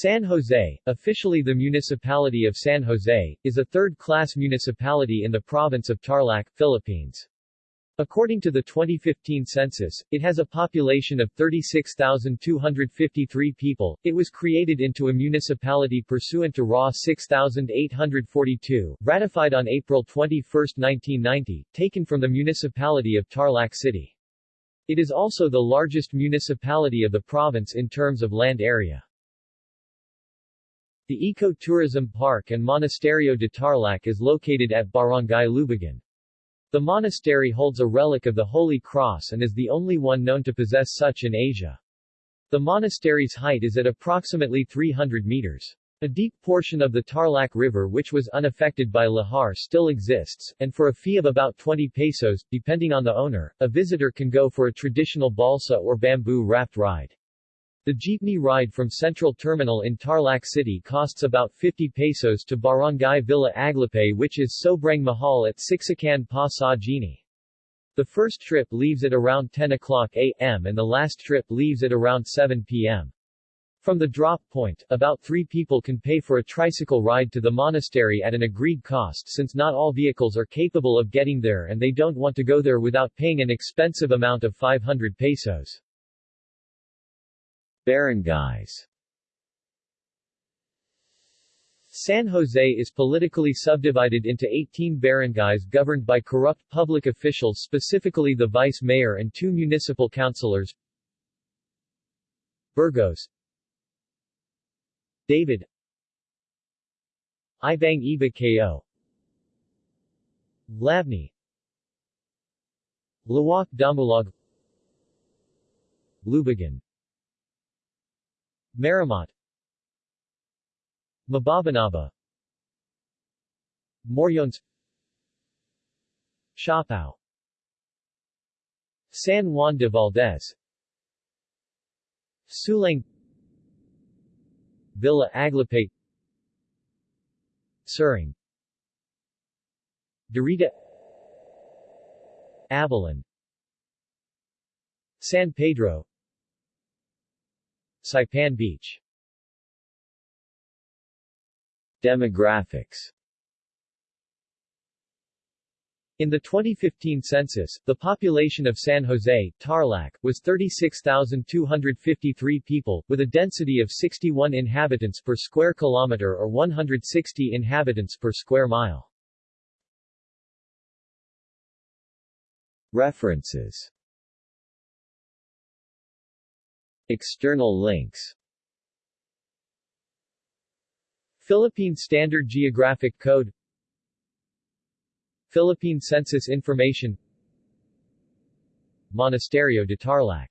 San Jose, officially the municipality of San Jose, is a third-class municipality in the province of Tarlac, Philippines. According to the 2015 census, it has a population of 36,253 people. It was created into a municipality pursuant to RA 6842, ratified on April 21, 1990, taken from the municipality of Tarlac City. It is also the largest municipality of the province in terms of land area. The Eco-Tourism Park and Monasterio de Tarlac is located at Barangay Lubagan. The monastery holds a relic of the Holy Cross and is the only one known to possess such in Asia. The monastery's height is at approximately 300 meters. A deep portion of the Tarlac River which was unaffected by lahar still exists, and for a fee of about 20 pesos, depending on the owner, a visitor can go for a traditional balsa or bamboo raft ride. The jeepney ride from Central Terminal in Tarlac City costs about 50 pesos to Barangay Villa Aglipay which is sobrang mahal at Siksikan pa sa Genie. The first trip leaves at around 10 o'clock a.m. and the last trip leaves at around 7 p.m. From the drop point, about three people can pay for a tricycle ride to the monastery at an agreed cost since not all vehicles are capable of getting there and they don't want to go there without paying an expensive amount of 500 pesos. Barangays. San Jose is politically subdivided into 18 barangays governed by corrupt public officials specifically the vice mayor and two municipal councilors Burgos. David. Ibang Iba Ko Labney Lawak Damulog Lubagan Maramat Mababanaba. Moriones Siapao San Juan de Valdez. Sulang Villa Aglipay Suring. Dorita Abalon San Pedro Saipan Beach. Demographics. In the 2015 census, the population of San Jose, Tarlac, was 36,253 people, with a density of 61 inhabitants per square kilometer or 160 inhabitants per square mile. References External links. Philippine Standard Geographic Code. Philippine Census Information. Monasterio de Tarlac